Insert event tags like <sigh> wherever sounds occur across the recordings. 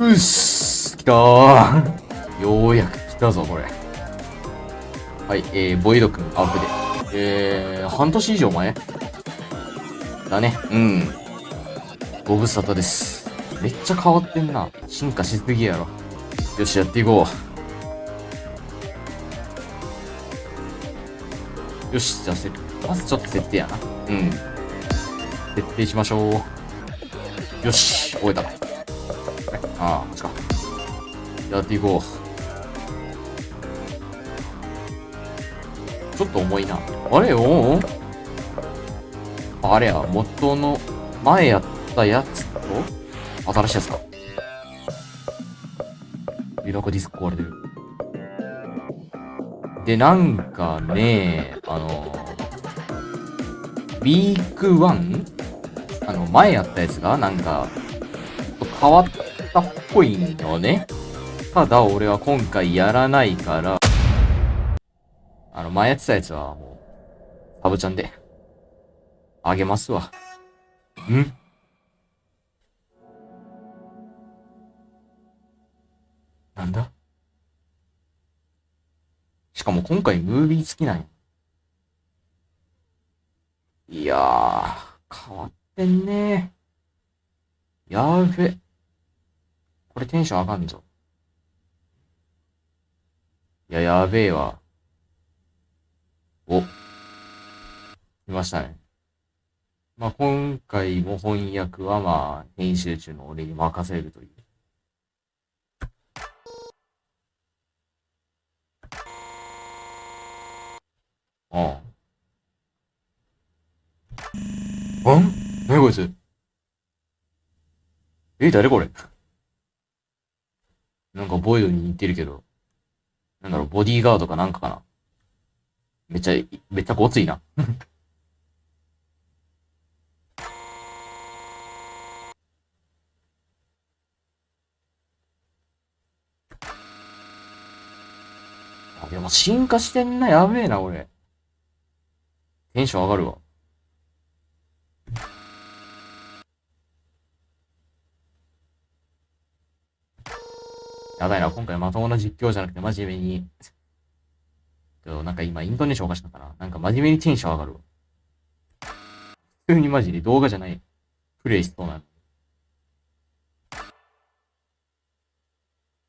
うっす来たーようやく来たぞ、これ。はい、えー、ボイド君アップで。えー、半年以上前？だね。うん。ご無沙汰です。めっちゃ変わってんな。進化しすぎやろ。よし、やっていこう。よし、じゃあせ、まずちょっと設定やな。うん。設定しましょう。よし、終えた。ああ、こっちか。やっていこう。ちょっと重いな。あれ？おう？あれや、元の前やったやつと？新しいやつか。え、なんかディスク壊れてる。で、なんかね、あの、ウィーク 1? あの、前やったやつが、なんか、変わったっぽいんよね。ただ、俺は今回やらないから、あの、前やってたやつはもう、サブちゃんで、あげますわ。ん？なんだ？しかも今回ムービー付きなんや。いやー、変わってんねーやーべ。これテンション上がんぞ。いや、やべえわ。お。来ましたね。まあ、今回も翻訳はまあ、編集中の俺に任せるという。ああ。ん？何こいつ？え、誰これ？なんかボイドに似てるけど。なんだろう、ボディーガードかなんかかな。めっちゃ、めっちゃごついな。<laughs> あ、でも進化してんな、やべえな、俺。テンション上がるわ。やばいな、今回まともな実況じゃなくて真面目に。ちょなんか今イントネーションおかしかったな。なんか真面目にテンション上がるわ。普通にマジで動画じゃない。プレイしそうなの。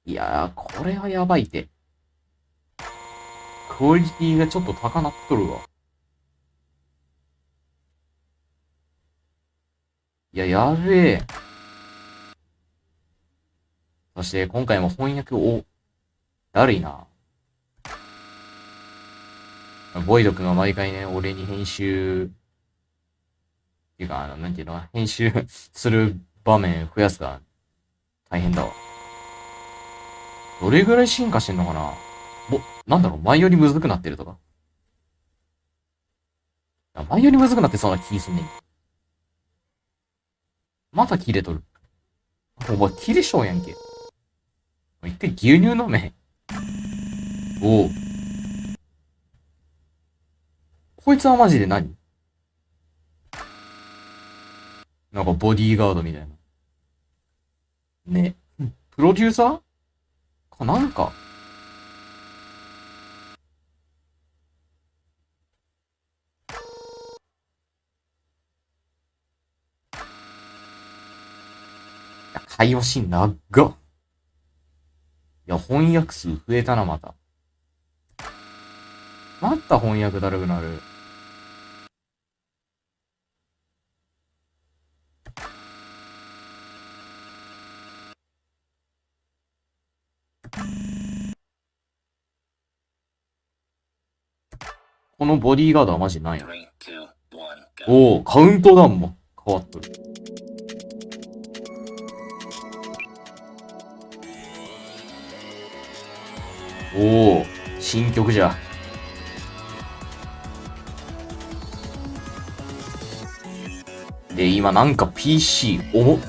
いやー、これはやばいって。クオリティがちょっと高なっとるわ。いや、やべえ。そして今回も翻訳を、だるいな。ボイド君が毎回ね、俺に編集、っていうか、あの、なんていうの、編集する場面増やすから、大変だわ。どれぐらい進化してんのかなも、なんだろう、前よりむずくなってるとか。前よりむずくなってそうな気すんねん。また切れとる。お前、切れ性やんけ。一回牛乳飲め。おう。こいつはマジで何？なんかボディーガードみたいな。ね。プロデューサー？かなんか？いや会話シーン長っ。いや、翻訳数増えたな、また。また翻訳だるくなる。このボディーガードはマジなんや。Three, two, one, go. おお、カウントダウンも変わっとる。おお、新曲じゃ。で、今なんか PC 重っ。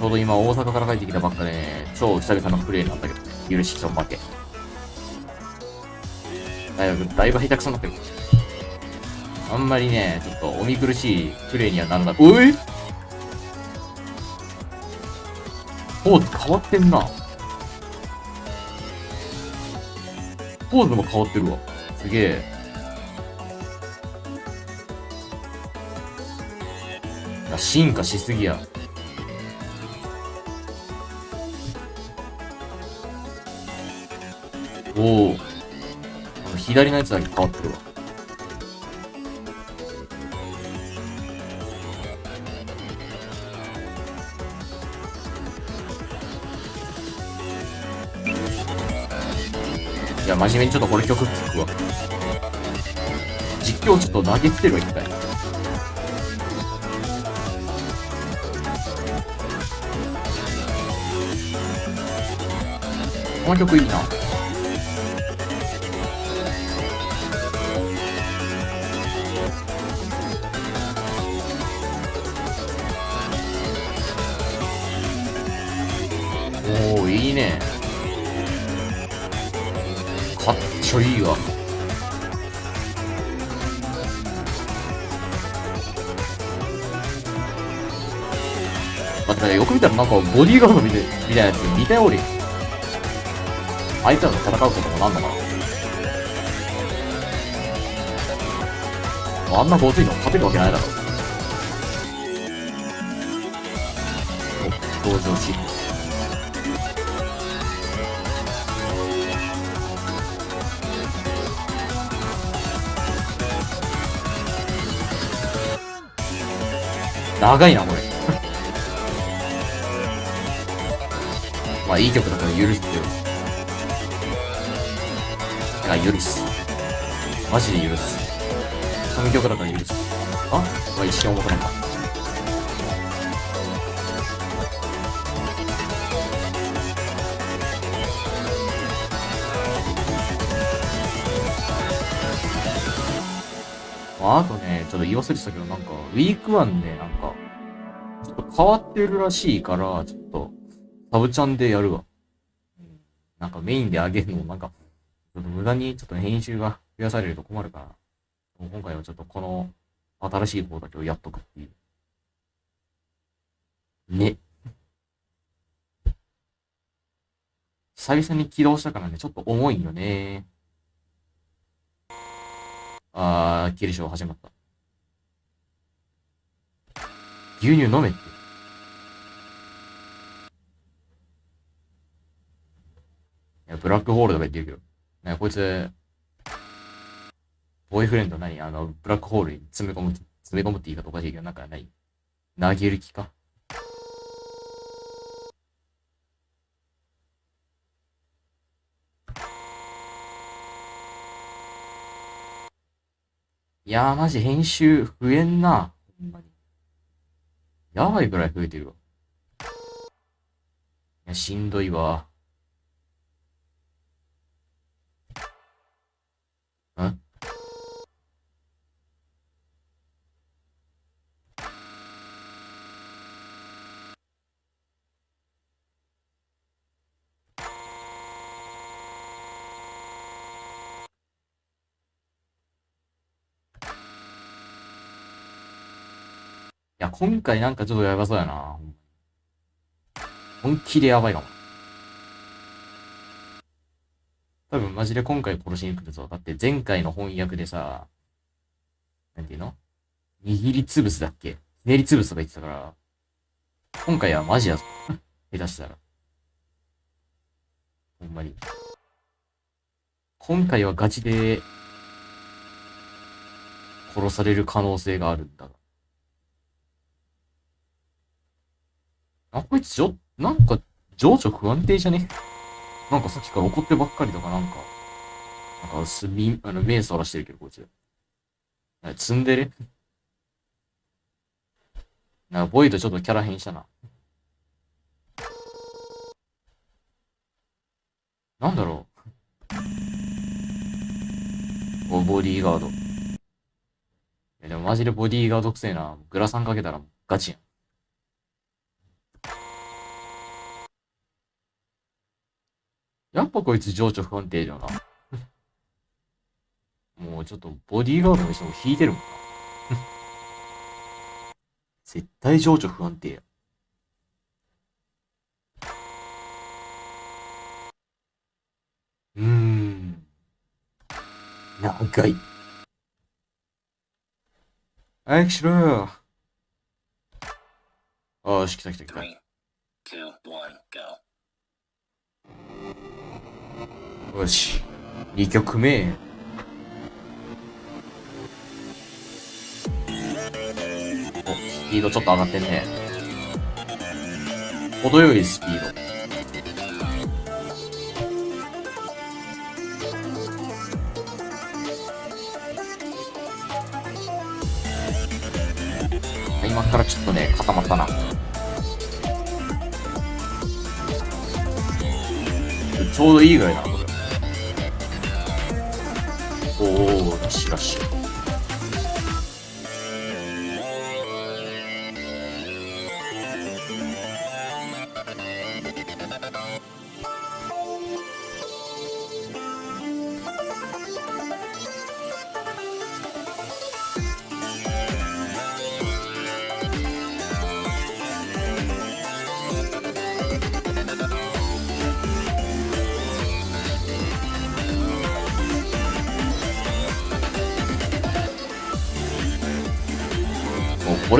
ちょうど今大阪から帰ってきたばっかで、超久々のプレイなんだけど、許しちょ負け。だいぶ、だいぶ下手くそになってる。あんまりね、ちょっとお見苦しいプレイにはならなくおいポーズ変わってんな。ポーズも変わってるわ。すげえ。進化しすぎや。おお。左のやつだけ変わってるわ。真面目にちょっとこれ曲聴くわ。実況ちょっと投げ捨てるわ、一回。この曲いいな。おー、いいね。ちょいいわ。待って、よく見たらなんかボディーガードみたいみたいなやつ似たように。あいつらと戦うこともなんのかなあんなごついの勝てるわけないだろ。お、登場し。長いな、これ。<laughs> まあ、いい曲だから許すよ。いや、許す。マジで許す。神曲だから許す。あ？まあ、一瞬思ったのか。あ？あとちょっと言い忘れてたけど、なんか、ウィークワンね、なんか、ちょっと変わってるらしいから、ちょっと、サブチャンでやるわ。なんかメインで上げるのもなんか、ちょっと無駄にちょっと編集が増やされると困るから、今回はちょっとこの新しい方だけをやっとくっていう。ね。久々に起動したからね、ちょっと重いよね。あー、キルショー始まった。牛乳飲めって。いや、ブラックホールとか言ってるけど。ね、こいつ、ボーイフレンド何？あの、ブラックホールに詰め込む、詰め込むって言い方おかしいけど、なんか何投げる気か？いやー、マジ編集増えんな。ほんまに。やばいぐらい増えてるわ。いや、しんどいわ。ん今回なんかちょっとやばそうやな。本気でやばいかも。多分マジで今回殺しに来るぞ。だって前回の翻訳でさ、なんていうの？握りつぶすだっけ？ひねりつぶすとか言ってたから、今回はマジやぞ。<laughs> 下手したら。ほんまに。今回はガチで、殺される可能性があるんだが。あ、こいつちょ、なんか、情緒不安定じゃね？なんかさっきから怒ってばっかりとかなんか、なんかすみ、あの、目そらしてるけど、こいつ。なんか積んでるなんか、ボイドちょっとキャラ変したな。なんだろう。お、ボディーガード。いや、でもマジでボディーガードくせえな。グラサンかけたらガチやん。やっぱこいつ情緒不安定だな。<laughs> もうちょっとボディーガードの人も引いてるもんな。<laughs> 絶対情緒不安定や。うーん。長い。早くしろよ。ああ、し、来た来た来た。よし。2曲目。お、スピードちょっと上がってんね。程よいスピード。今からちょっとね、固まったな。ちょうどいいぐらいだな、お。おー、ラッシュラッシュ。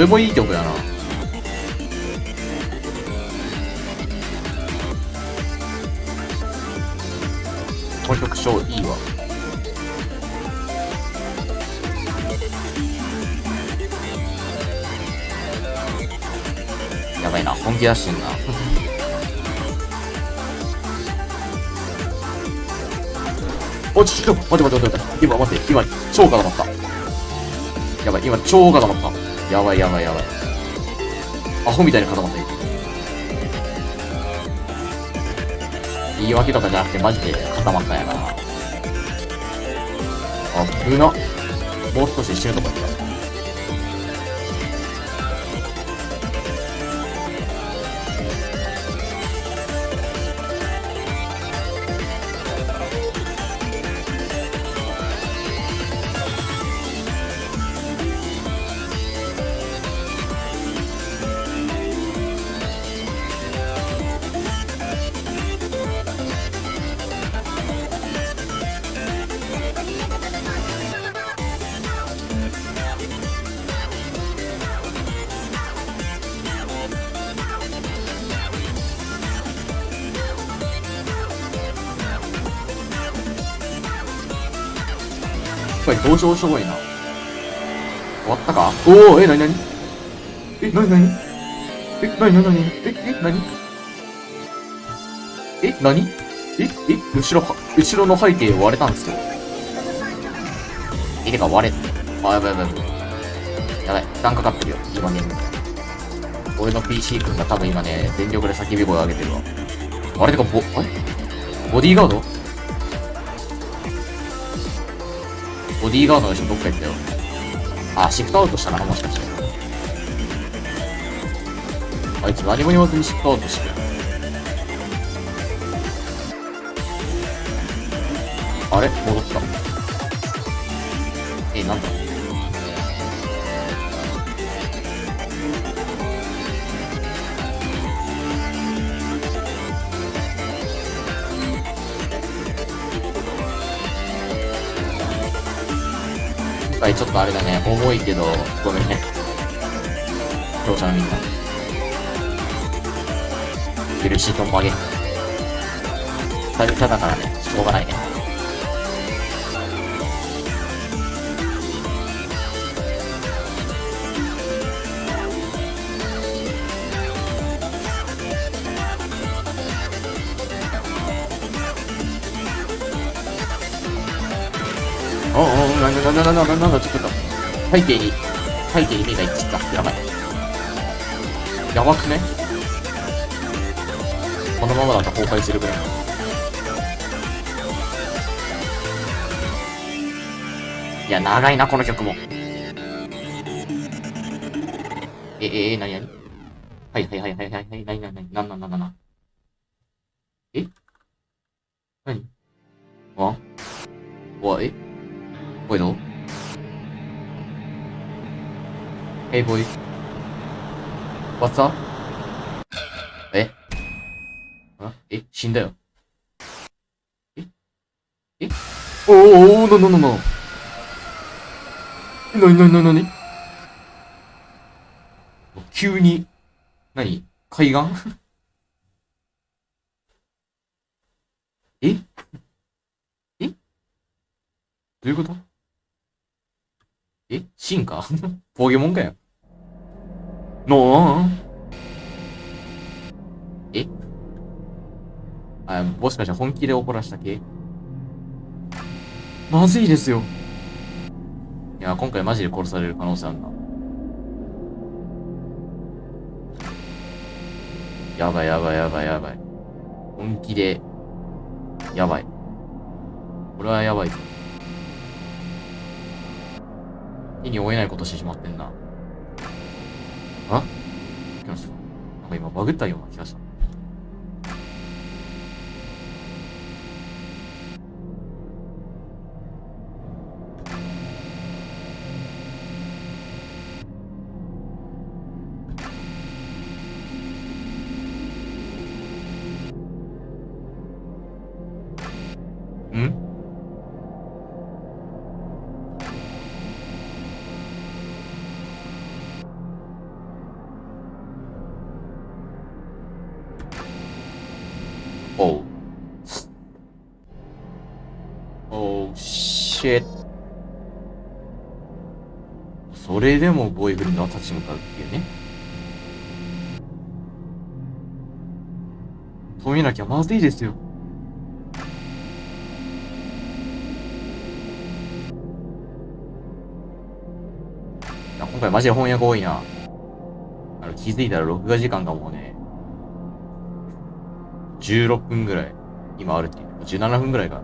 れもいい曲やな。この曲超いいわ。やばいな、本気出してんな。<laughs> おちょっと待って待って待って待って。今待って、今超固まった。やばい、今超固まった。やばいやばいやばい。アホみたいに固まった言い訳とかじゃなくてマジで固まったんやな。あ、急な。もう少し死ぬとこやった。これ登場しょぼいな。終わったか？おおえ、なになにえ、なになにえ、なになになにえ、え、なにえ、なにえ、え、後ろ、後ろの背景割れたんですけど。え、てか割れ、あ、やばいやばいやばい。やばい、負担かかってるよ、今ね。俺の PC 君が多分今ね、全力で叫び声を上げてるわ。あれてか、ボ、あれ？ボディーガード？ボディーガードの人どっか行ったよ。あ、シフトアウトしたな、もしかして。あいつ何も言わずにシフトアウトしてる。あれ？戻っとあれだね、重いけど、ごめんね。視聴者のみんな。苦しいと曲げ。久々だからね、しょうがないね。なんだなんだなんだなな、ちょっと、背景に、背景に目がいっちゃった。やばい。やばくねこのままだと崩壊するぐらい。いや、長いな、この曲も。え、え、え、なになにはいはいはいはいはいはい、なになになになんなんなん Hey, boy. What's up? え？あ？え？死んだよ。え？え？おーおーなななな。なになになになに？急に、何？海岸？<laughs> え？え？どういうこと？え？進化 <laughs> ポケモンかよ。のーえ？あ、もしかして本気で怒らした系？まずいですよ。いや、今回マジで殺される可能性あるな。やばいやばいやばいやばい。本気で、やばい。これはやばいぞ。手に負えないことしてしまってんな。今バグったような気がした。それでもボーイフレンドは立ち向かうっていうね。止めなきゃまずいですよ。いや今回マジで翻訳多いな。あの気づいたら録画時間がもうね、16分ぐらい今あるっていう。17分ぐらいか。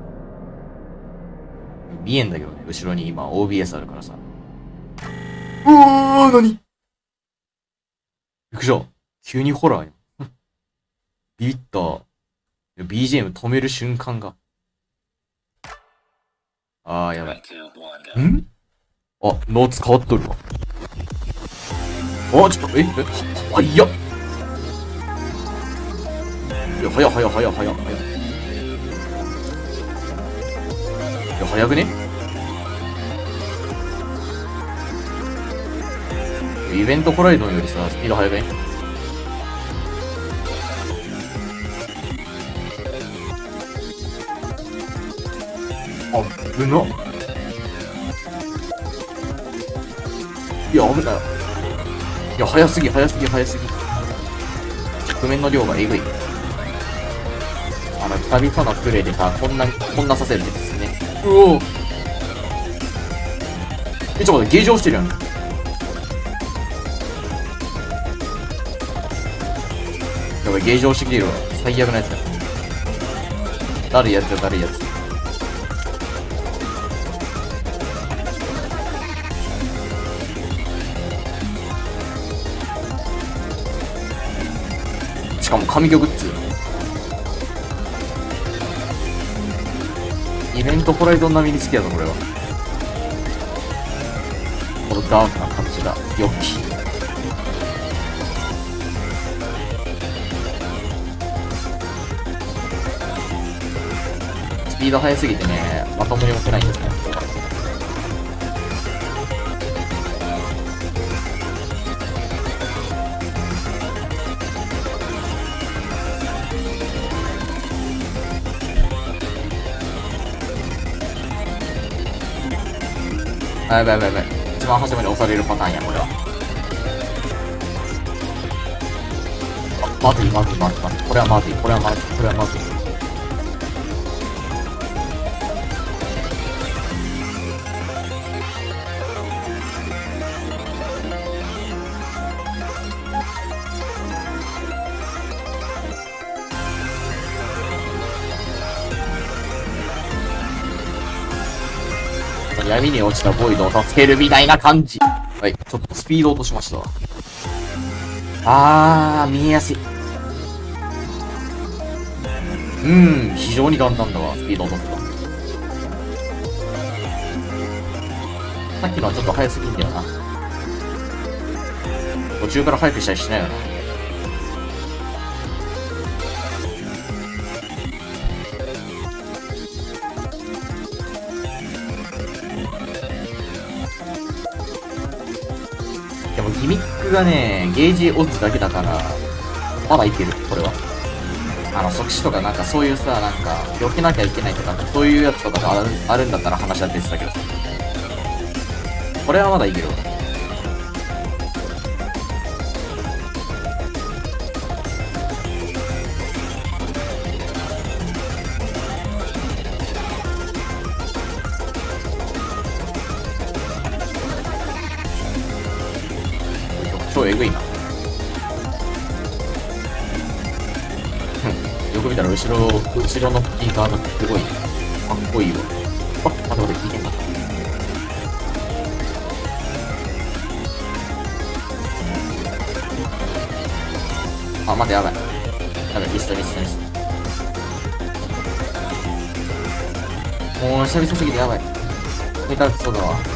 見えんだけどね、後ろに今 OBS あるからさ。うわー、なにびっくりした。急にホラーやん。<laughs> ビビった。BGM 止める瞬間が。あー、やばい.ん？あ、ノーツ変わっとるわ。あ、ちょっと、え、え、はやっ。いや、早い早い早い早い早い。いや、早くね？イベントコライドンよりさ、スピード速くねあ、ぶな。いや、危ない。いや、早すぎ、早すぎ、早すぎ。側面の量がえぐい。あの、久々のプレイでさ、こんな、こんなさせるんですね。うおえ、ちょっと待って、ゲージ落ちてるやん。ばい、ゲージ落ちてきてるわ。最悪なやつだ。だるいやつよ、だるいやつ。しかも神魚グッズイベントホライゾン並みに好きやぞこれはこのダークな感じが良きピード速すぎてねまともに持ってないんですね。あやばいやばいやばい。一番初めに押されるパターンやこれは。あまずいまずいまずいまずい。これはまずいこれはまずいこれはまずい。闇に落ちたボイドを助けるみたいな感じ。はい、ちょっとスピード落としましたわ。あー、見えやすい。うん、非常に簡単だわ、スピード落とすと。さっきのはちょっと早すぎんだよな。途中から早くしたりしないよな。がね、ゲージオッズだけだから、まだいける、これは。あの、即死とかなんかそういうさ、なんか、避けなきゃいけないとか、そういうやつとかがあるあるんだったら話は別だけどさ。これはまだいけるわ。く見たら後ろ、後ろのピーカーがすごいかっこいいわ。あ、待って待って、聞いてんだ。あ、待って、やばい。やばい、ミスったミスったミスった。もう久々すぎてやばい。下手くそだわ。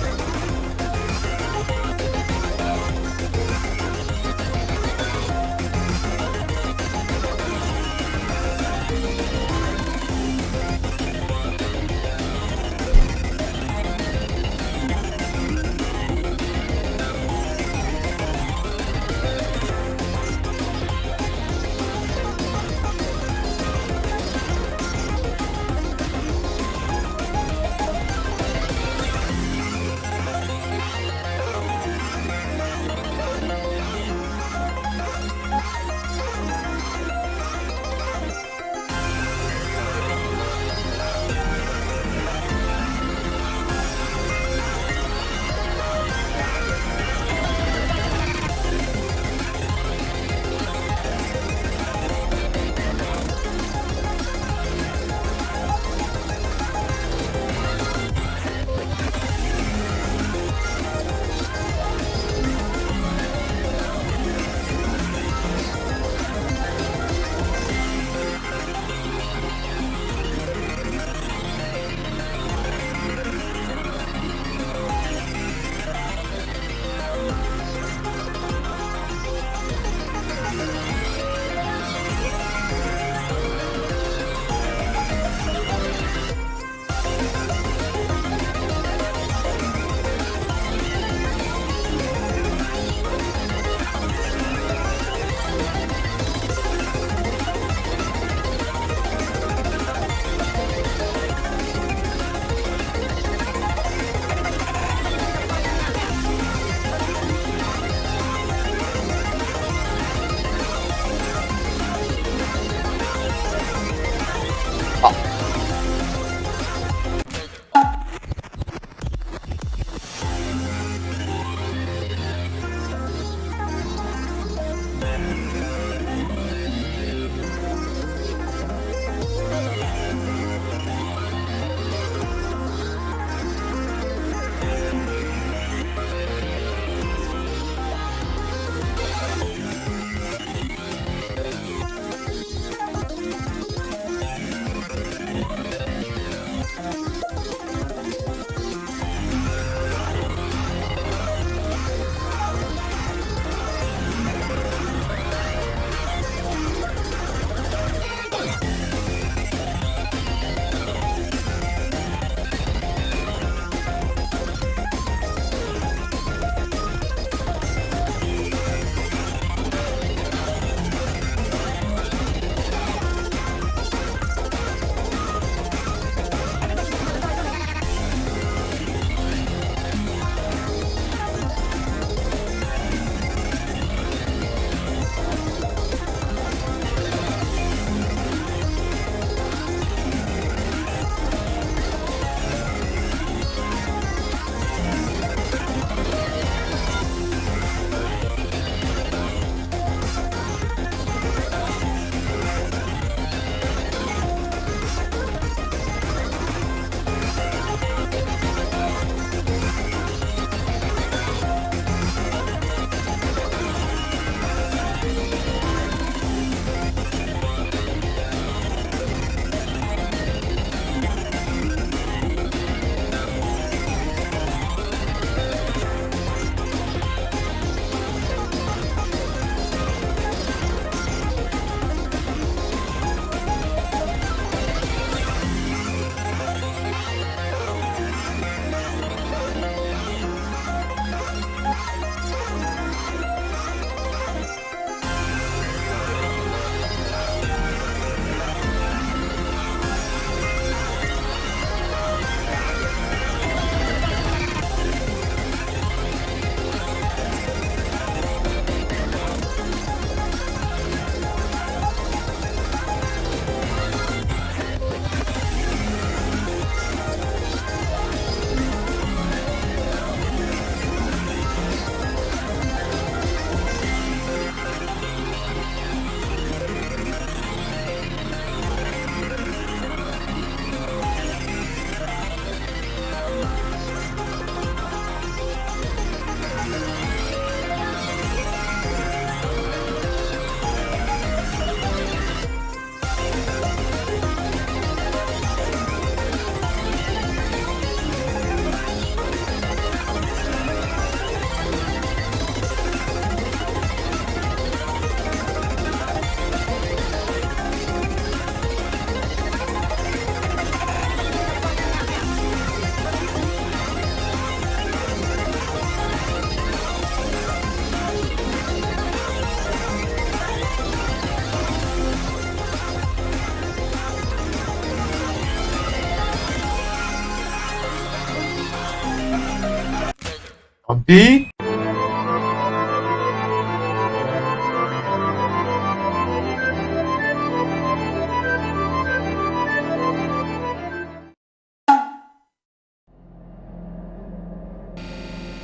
あべ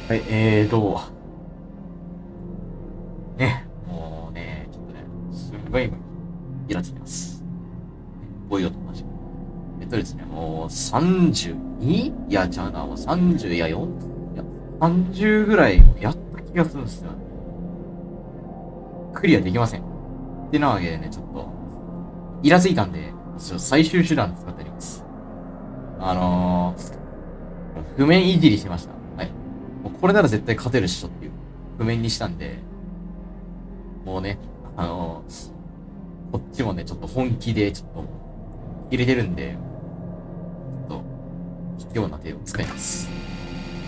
はい、えーと、ね、もうね、ちょっとね、すんごい今、イラついてます。ボイドと同じ。えっとですね、もう 32? いや、ちゃうな、もう30、いや、4? 30ぐらいやった気がするんですよ。クリアできません。ってなわけでね、ちょっと、イラついたんで、ちょっと最終手段使ってあります。あのー、譜面いじりしました。はい。もうこれなら絶対勝てるっしょっていう譜面にしたんで、もうね、あのー、こっちもね、ちょっと本気でちょっと入れてるんで、ちょっと、卑怯な手を使います。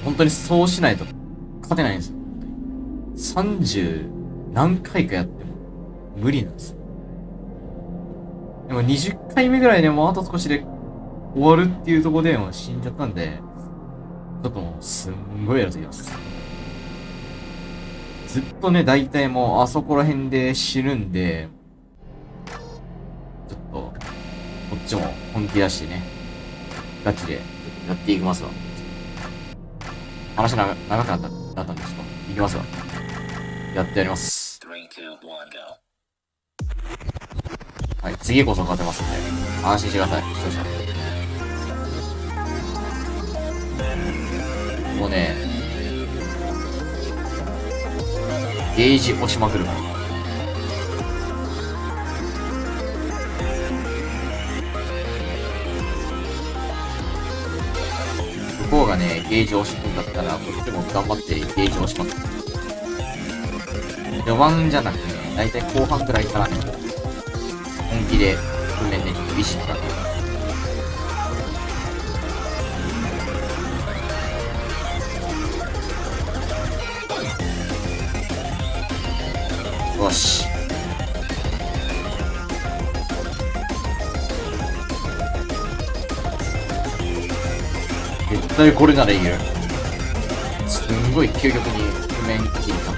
本当にそうしないと勝てないんですよ。30何回かやっても無理なんですよ。でも20回目ぐらいでもあと少しで終わるっていうとこでも死んじゃったんで、ちょっともうすんごいやると言います。ずっとね、大体もうあそこら辺で死ぬんで、ちょっと、こっちも本気出してね、ガチでやっていきますわ。話長長くなった、だったんで、ちょっと、いきますわ。やってやります。はい、次こそ勝てますんで、安心してください、視聴者。もうね、ゲージ押しまくるから。がね、ゲージ押してくんだったら、こっちも頑張ってゲージ押します。序盤じゃなくてね、だいたい後半くらいからね、本気で訓練で厳しくなってよ対これならいいよ。すんごい究極に譜面切りた。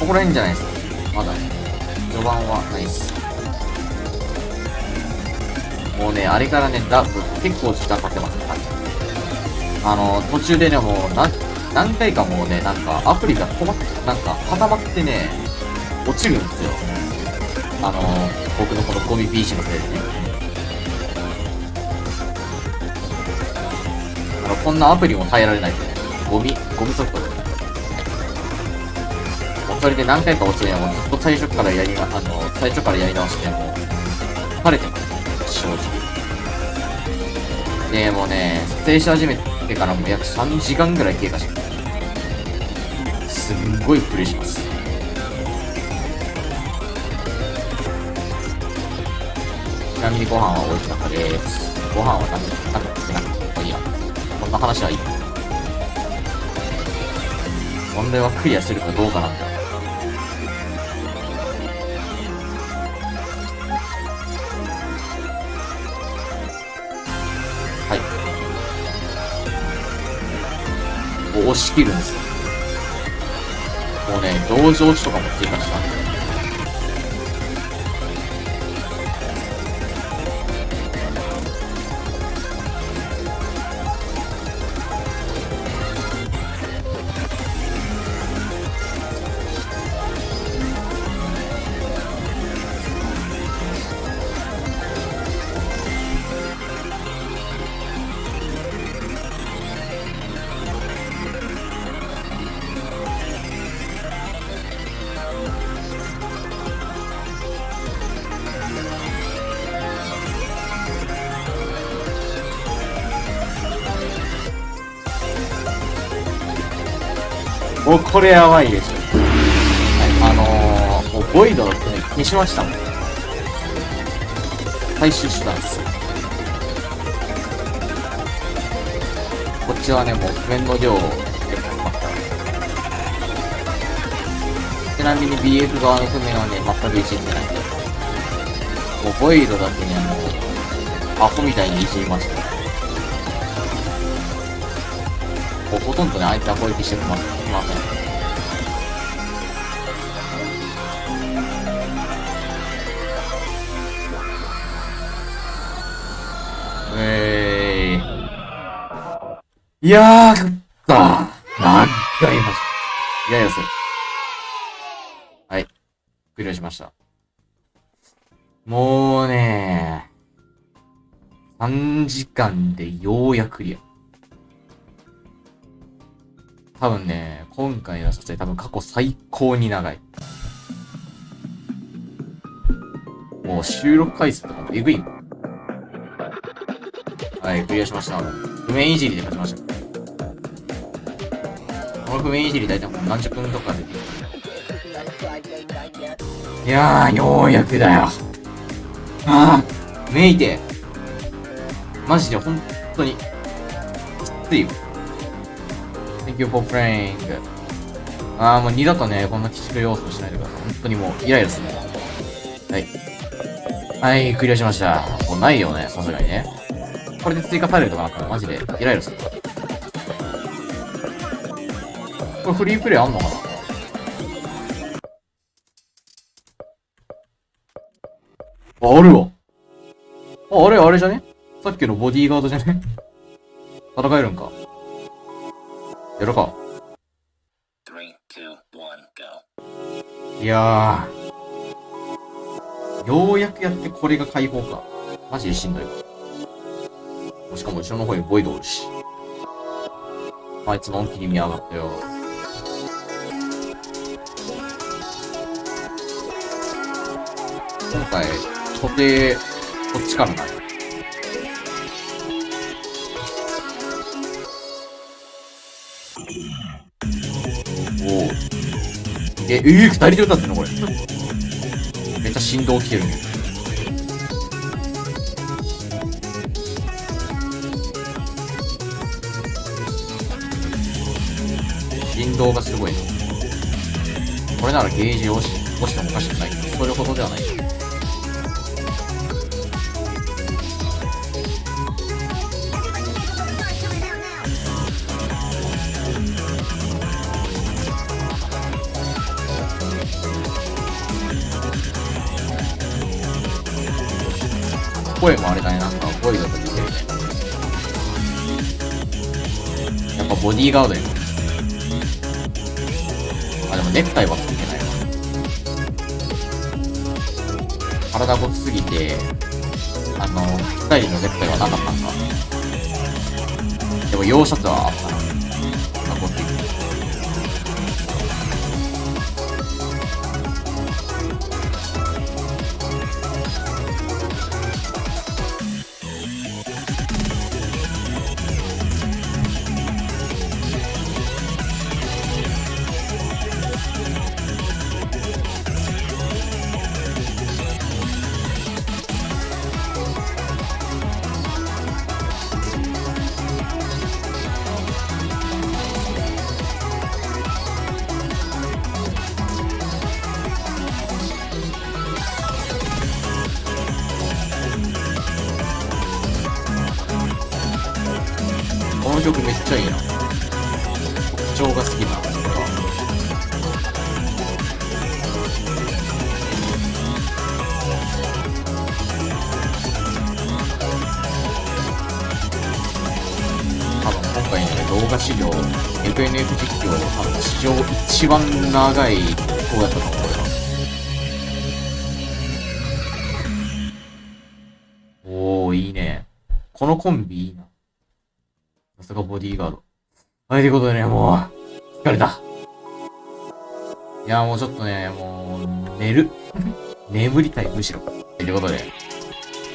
ここら辺じゃないですか。まだね。序盤はないっす。もうね、あれからね、だ、結構時間かけてます。はいあの、途中でね、もう、な、何回かもうね、なんか、アプリが止まって、なんか、固まってね、落ちるんですよ。あの、僕のこのゴミ PC のせいでね。こんなアプリも耐えられないんでね、ゴミ、ゴミソフトで。もうそれで何回か落ちてね、もうずっと最初からやりな、あの、最初からやり直して、もう、疲れてます、正直。で、もうね、撮影し始めてからもう約3時間ぐらい経過してます。すんごいプレイします。ちなみにご飯は美味しかったです。ご飯は食べ、食べてなくて、まあいいや。こんな話はいい。問題はクリアするかどうかなんだ。はい。押し切るんですよ。もうね、同情値とかも追加したもうこれやばいでしょ。はい、あのー、もうボイドの船消しましたもん。回収手段です。こっちはね、もう面の量を結構ますから。ちなみに BF 側の譜面はね、全くいじってないんで。もうボイドだけね、もう、アホみたいにいじりました。ほほとんどね、あいつは攻撃してきます。ません。えーい。やー、勝った何回ました。いやいや、そう。はい。クリアしました。もうねー3時間でようやくクリア。多分ね、今回の撮影多分過去最高に長い。もう収録回数とかもえぐいもん。はい、クリアしました。譜面いじりで勝ちました。この譜面いじり大体もう何十分とかで。いやー、ようやくだよ。ああ、めいて。マジで本当に、きついよ。Thank you for playing. ああ、もう二度とね、こんな鬼畜要素しないでください。本当にもう、イライラするね。はい。はい、クリアしました。もうないよね、さすがにね。これで追加されるとかなったらマジでイライラする。これフリープレイあんのかな？あ、あるわ。あ、あれ、あれじゃね？さっきのボディーガードじゃね？<laughs> 戦えるんか。やるか。いや。ようやくやってこれが解放か。マジでしんどいわ。しかも後ろの方にボイドおるし。あいつの恩切り見やがったよ。今回、固定、こっちからなる。おお。え、えー、二人で歌ってんのこれ。めっちゃ振動きてるね。振動がすごい。これならゲージをし押してもおかしくない。それほどではない。声もあれだね、なんか、ボイドと似てるね。やっぱボディーガードやね。あ、でもネクタイはついてないわ。体ごつすぎて、あの、ぴったりのネクタイはなかったんか？でも、洋シャツは番長い動画だったと思う、これは。おー、いいね。このコンビいいな。さすがボディーガード。はい、ということでね、もう、疲れた。いや、もうちょっとね、もう、寝る。<laughs> 眠りたい、むしろ。ということで、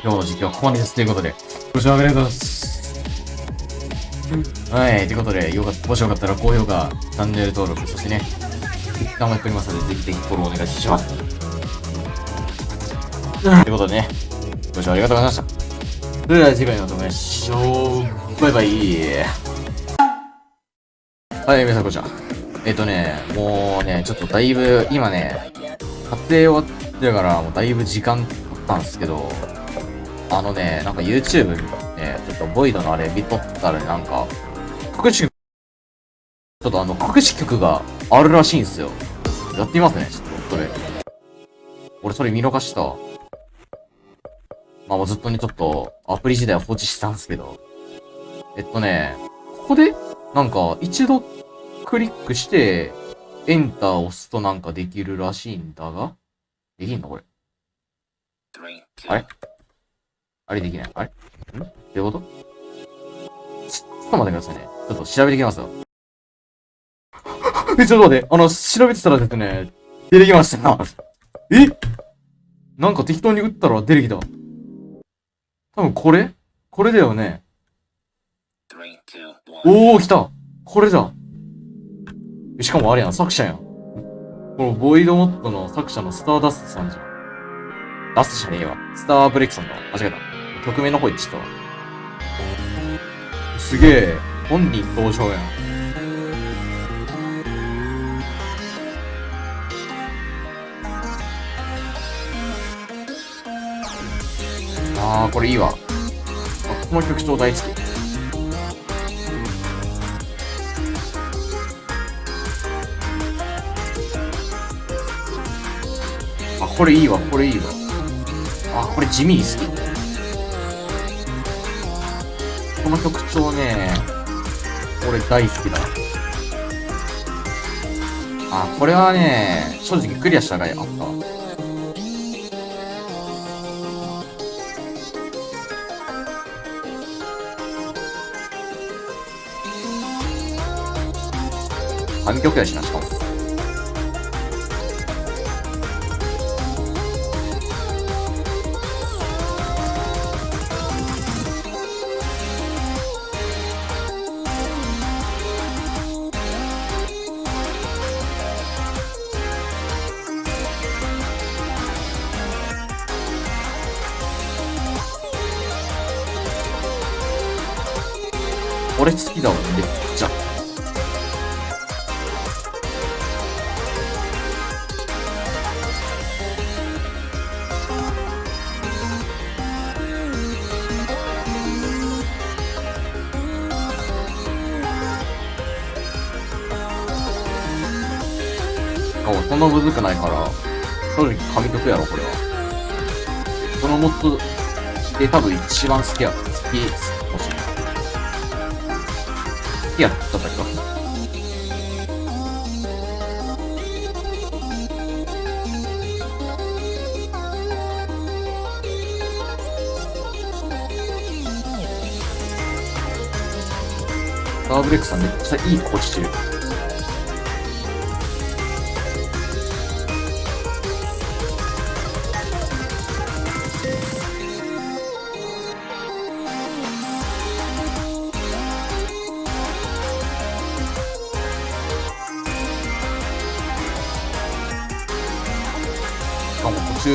今日の実況はここまでです。ということで、ご視聴ありがとうございます。はい、ということで、よかった、もしよかったら高評価、チャンネル登録、そしてね、もやっておりますので、ぜひぜひフォローお願いします。ということでね、ご視聴ありがとうございました。それでは次回の動画でしょう。バイバイ。はい、皆さんこんにちは。えっ、とね、もうね、ちょっとだいぶ、今ね、撮影終わってからもうだいぶ時間経ったんですけど、あのね、なんか YouTube ね、ちょっとボイドのあれ見とったらね、なんか、各種ょっとあの、隠し曲があるらしいんですよ。やってみますね、ちょっと、それ。俺それ見逃した。まあもうずっとね、ちょっと、アプリ時代は放置したんですけど。えっとね、ここで、なんか、一度クリックして、エンターを押すとなんかできるらしいんだが、できんのこれ？あれ？あれできない？あれ？ん？どういうこと？ちょっと待ってくださいね。ちょっと調べてきますよ。え、ちょっと待って。あの、調べてたらですね、出てきましたな。<laughs> え？なんか適当に打ったら出てきた。多分これ？これだよね。おー、来たこれだしかもあれやん、作者やん。このボイドモットの作者のスターダストさんじゃん。ダストじゃねえわ。スターブレイクさんだ。間違えた。曲名の方言ってたわ。すげえ。本人登場やん。あー、これいいわ。この曲超大好き。あ、これいいわ、これいいわ。あ、これ地味に好き。この曲調ね、俺大好きだ。あ、これはね、正直クリアしたらあったわ。神曲やしな、しかも。そんなむずくないから、正直神曲やろ、これは。そのモッドで多分一番好きや。好き、好きかもしい。好きやっただけか。サーブレックさんめっちゃいい声してる。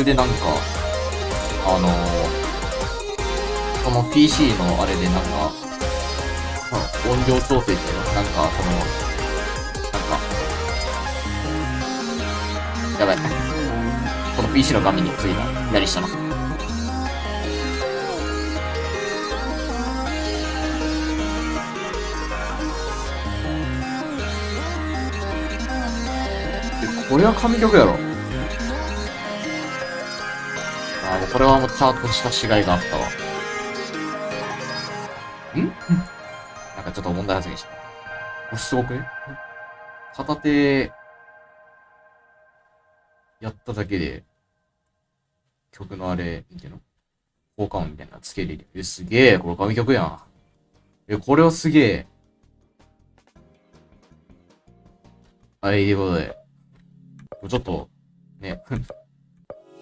でなんか、あのー、その PC のあれでなんか、音量調整っていうの？なんか、その、なんか、やばい。この PC の画面についた左下の？えこれは神曲やろ。これはもうちゃんとした違いがあったわ。ん？なんかちょっと問題発言した。これすごくね？片手、やっただけで、曲のあれ、みたいな、効果音みたいなのつけれる。え、すげえ、これ神曲やん。え、これはすげえ。はい、ということで、ちょっと、ね、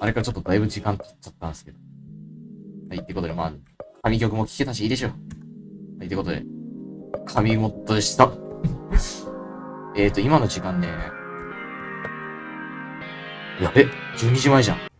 あれからちょっとだいぶ時間経っちゃったんですけど。はい、ってことで、まあ、神曲も聴けたしいいでしょう。はい、ってことで、神モッドでした。えっと、今の時間ね、やべ、12時前じゃん。